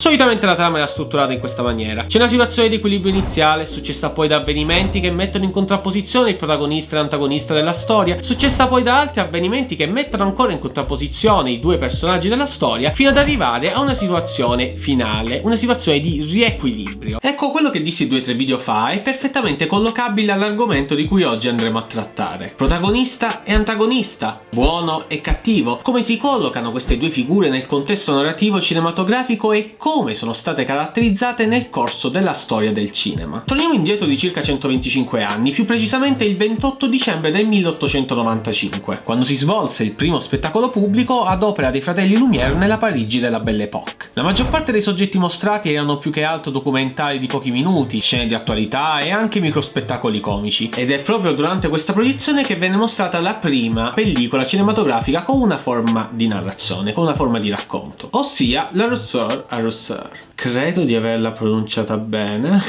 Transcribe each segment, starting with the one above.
Solitamente la trama era strutturata in questa maniera. C'è una situazione di equilibrio iniziale, successa poi da avvenimenti che mettono in contrapposizione il protagonista e l'antagonista della storia, successa poi da altri avvenimenti che mettono ancora in contrapposizione i due personaggi della storia, fino ad arrivare a una situazione finale, una situazione di riequilibrio. Ecco, quello che dissi due o tre video fa è perfettamente collocabile all'argomento di cui oggi andremo a trattare. Protagonista e antagonista, buono e cattivo, come si collocano queste due figure nel contesto narrativo cinematografico e come come sono state caratterizzate nel corso della storia del cinema. Torniamo indietro di circa 125 anni, più precisamente il 28 dicembre del 1895, quando si svolse il primo spettacolo pubblico ad opera dei fratelli Lumière nella Parigi della Belle Époque. La maggior parte dei soggetti mostrati erano più che altro documentari di pochi minuti, scene di attualità e anche microspettacoli comici, ed è proprio durante questa proiezione che venne mostrata la prima pellicola cinematografica con una forma di narrazione, con una forma di racconto, ossia La Rousseau a Rousseau Sir. Credo di averla pronunciata bene.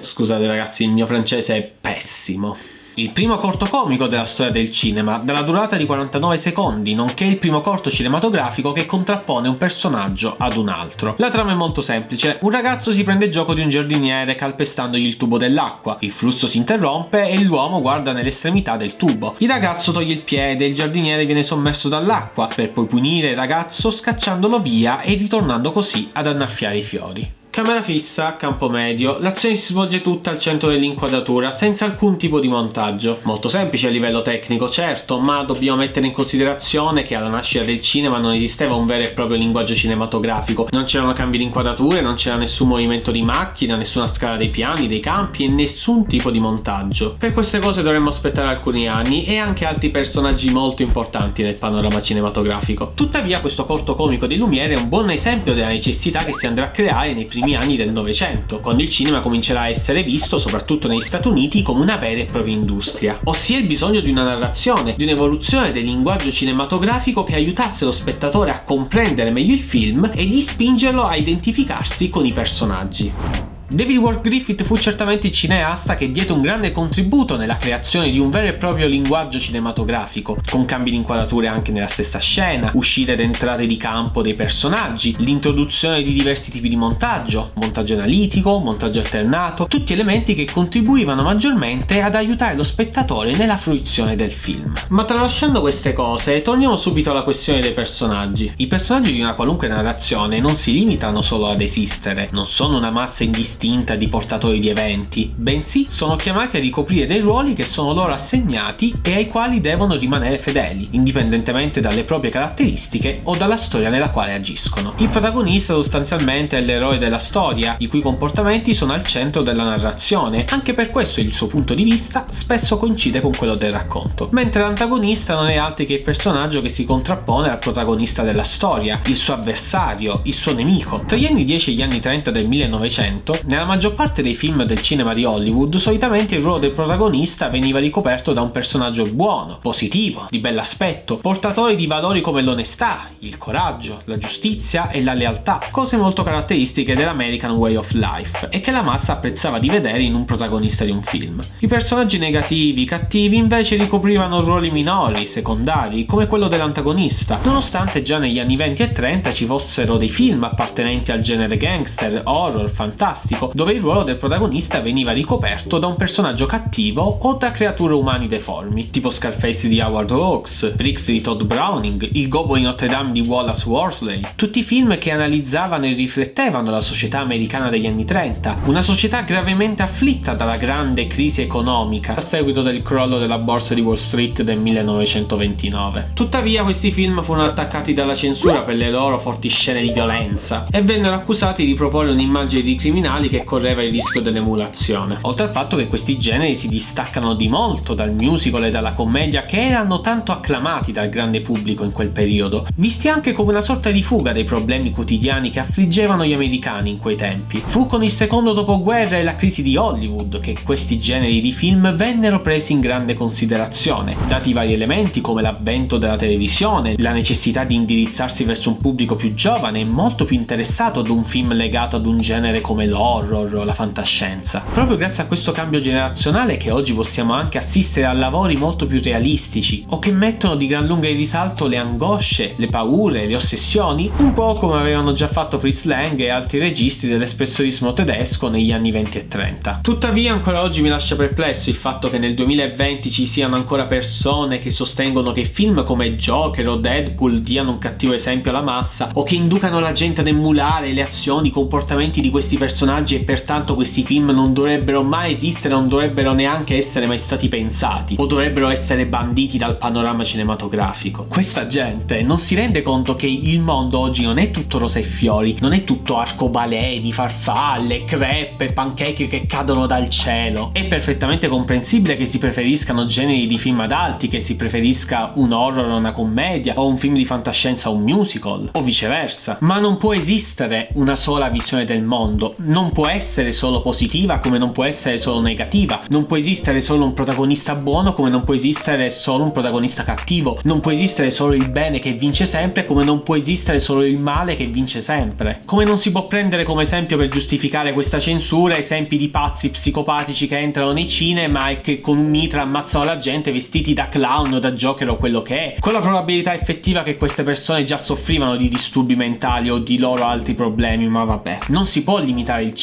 Scusate ragazzi, il mio francese è pessimo il primo corto comico della storia del cinema, dalla durata di 49 secondi, nonché il primo corto cinematografico che contrappone un personaggio ad un altro. La trama è molto semplice, un ragazzo si prende gioco di un giardiniere calpestandogli il tubo dell'acqua, il flusso si interrompe e l'uomo guarda nell'estremità del tubo. Il ragazzo toglie il piede e il giardiniere viene sommerso dall'acqua, per poi punire il ragazzo scacciandolo via e ritornando così ad annaffiare i fiori. Camera fissa, campo medio, l'azione si svolge tutta al centro dell'inquadratura senza alcun tipo di montaggio. Molto semplice a livello tecnico, certo, ma dobbiamo mettere in considerazione che alla nascita del cinema non esisteva un vero e proprio linguaggio cinematografico, non c'erano cambi di inquadrature, non c'era nessun movimento di macchina, nessuna scala dei piani, dei campi e nessun tipo di montaggio. Per queste cose dovremmo aspettare alcuni anni e anche altri personaggi molto importanti nel panorama cinematografico. Tuttavia questo corto comico di Lumiere è un buon esempio della necessità che si andrà a creare nei primi primi anni del Novecento, quando il cinema comincerà a essere visto, soprattutto negli Stati Uniti, come una vera e propria industria. Ossia il bisogno di una narrazione, di un'evoluzione del linguaggio cinematografico che aiutasse lo spettatore a comprendere meglio il film e di spingerlo a identificarsi con i personaggi. David Ward Griffith fu certamente il cineasta che diede un grande contributo nella creazione di un vero e proprio linguaggio cinematografico, con cambi di inquadrature anche nella stessa scena, uscite ed entrate di campo dei personaggi, l'introduzione di diversi tipi di montaggio, montaggio analitico, montaggio alternato, tutti elementi che contribuivano maggiormente ad aiutare lo spettatore nella fruizione del film. Ma tralasciando queste cose, torniamo subito alla questione dei personaggi. I personaggi di una qualunque narrazione non si limitano solo ad esistere, non sono una massa indistinta distinta di portatori di eventi, bensì sono chiamati a ricoprire dei ruoli che sono loro assegnati e ai quali devono rimanere fedeli, indipendentemente dalle proprie caratteristiche o dalla storia nella quale agiscono. Il protagonista sostanzialmente è l'eroe della storia, i cui comportamenti sono al centro della narrazione, anche per questo il suo punto di vista spesso coincide con quello del racconto, mentre l'antagonista non è altro che il personaggio che si contrappone al protagonista della storia, il suo avversario, il suo nemico. Tra gli anni 10 e gli anni 30 del 1900, nella maggior parte dei film del cinema di Hollywood, solitamente il ruolo del protagonista veniva ricoperto da un personaggio buono, positivo, di bell'aspetto, portatore di valori come l'onestà, il coraggio, la giustizia e la lealtà, cose molto caratteristiche dell'American Way of Life e che la massa apprezzava di vedere in un protagonista di un film. I personaggi negativi, cattivi, invece ricoprivano ruoli minori, secondari, come quello dell'antagonista, nonostante già negli anni 20 e 30 ci fossero dei film appartenenti al genere gangster, horror, fantastico, classico, dove il ruolo del protagonista veniva ricoperto da un personaggio cattivo o da creature umani deformi, tipo Scarface di Howard Hawks, Briggs di Todd Browning, Il gobbo di Notre Dame di Wallace Worsley, tutti film che analizzavano e riflettevano la società americana degli anni 30, una società gravemente afflitta dalla grande crisi economica a seguito del crollo della borsa di Wall Street del 1929. Tuttavia questi film furono attaccati dalla censura per le loro forti scene di violenza e vennero accusati di proporre un'immagine di criminali che correva il rischio dell'emulazione. Oltre al fatto che questi generi si distaccano di molto dal musical e dalla commedia che erano tanto acclamati dal grande pubblico in quel periodo, visti anche come una sorta di fuga dai problemi quotidiani che affliggevano gli americani in quei tempi. Fu con il secondo dopoguerra e la crisi di Hollywood che questi generi di film vennero presi in grande considerazione, dati vari elementi come l'avvento della televisione, la necessità di indirizzarsi verso un pubblico più giovane e molto più interessato ad un film legato ad un genere come l'horror, l'horror, la fantascienza. Proprio grazie a questo cambio generazionale che oggi possiamo anche assistere a lavori molto più realistici o che mettono di gran lunga in risalto le angosce, le paure, le ossessioni, un po' come avevano già fatto Fritz Lang e altri registi dell'espressionismo tedesco negli anni 20 e 30. Tuttavia ancora oggi mi lascia perplesso il fatto che nel 2020 ci siano ancora persone che sostengono che film come Joker o Deadpool diano un cattivo esempio alla massa o che inducano la gente ad emulare le azioni, i comportamenti di questi personaggi e pertanto questi film non dovrebbero mai esistere, non dovrebbero neanche essere mai stati pensati o dovrebbero essere banditi dal panorama cinematografico. Questa gente non si rende conto che il mondo oggi non è tutto rosa e fiori, non è tutto arcobaleni, farfalle, crepe, pancake che cadono dal cielo. È perfettamente comprensibile che si preferiscano generi di film adulti, che si preferisca un horror o una commedia o un film di fantascienza o un musical o viceversa, ma non può esistere una sola visione del mondo, non può essere solo positiva come non può essere solo negativa, non può esistere solo un protagonista buono come non può esistere solo un protagonista cattivo, non può esistere solo il bene che vince sempre come non può esistere solo il male che vince sempre. Come non si può prendere come esempio per giustificare questa censura esempi di pazzi psicopatici che entrano nei cinema e che con un mitra ammazzano la gente vestiti da clown o da Joker o quello che è, con la probabilità effettiva che queste persone già soffrivano di disturbi mentali o di loro altri problemi, ma vabbè. Non si può limitare il cinema,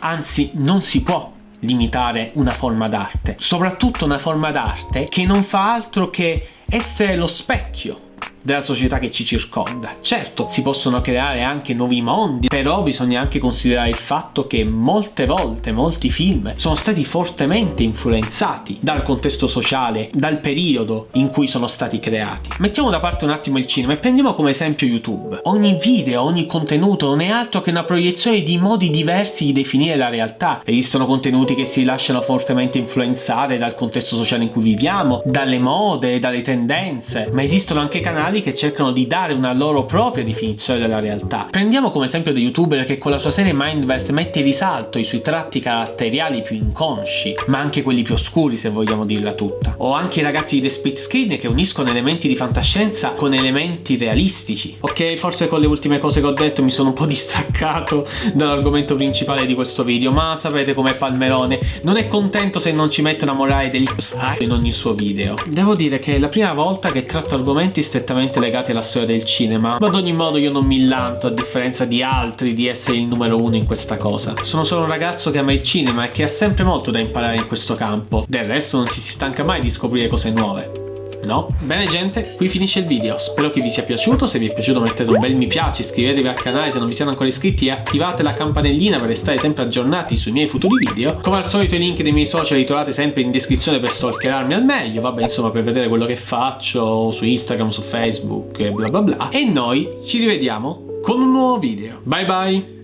anzi non si può limitare una forma d'arte, soprattutto una forma d'arte che non fa altro che essere lo specchio della società che ci circonda. Certo, si possono creare anche nuovi mondi, però bisogna anche considerare il fatto che molte volte molti film sono stati fortemente influenzati dal contesto sociale, dal periodo in cui sono stati creati. Mettiamo da parte un attimo il cinema e prendiamo come esempio YouTube. Ogni video, ogni contenuto non è altro che una proiezione di modi diversi di definire la realtà. Esistono contenuti che si lasciano fortemente influenzare dal contesto sociale in cui viviamo, dalle mode, dalle tendenze, ma esistono anche canali canali che cercano di dare una loro propria definizione della realtà. Prendiamo come esempio The YouTuber che con la sua serie Mindverse mette in risalto i suoi tratti caratteriali più inconsci, ma anche quelli più oscuri se vogliamo dirla tutta. O anche i ragazzi di The Split Screen che uniscono elementi di fantascienza con elementi realistici. Ok, forse con le ultime cose che ho detto mi sono un po' distaccato dall'argomento principale di questo video, ma sapete com'è Palmerone, non è contento se non ci mette una morale stati in ogni suo video. Devo dire che è la prima volta che tratto argomenti strettamente strettamente legati alla storia del cinema, ma ad ogni modo io non mi lanto, a differenza di altri, di essere il numero uno in questa cosa. Sono solo un ragazzo che ama il cinema e che ha sempre molto da imparare in questo campo. Del resto non ci si stanca mai di scoprire cose nuove. No? Bene gente, qui finisce il video, spero che vi sia piaciuto, se vi è piaciuto mettete un bel mi piace, iscrivetevi al canale se non vi siete ancora iscritti e attivate la campanellina per restare sempre aggiornati sui miei futuri video. Come al solito i link dei miei social li trovate sempre in descrizione per stalkerarmi al meglio, vabbè insomma per vedere quello che faccio su Instagram, su Facebook e bla bla bla. E noi ci rivediamo con un nuovo video. Bye bye!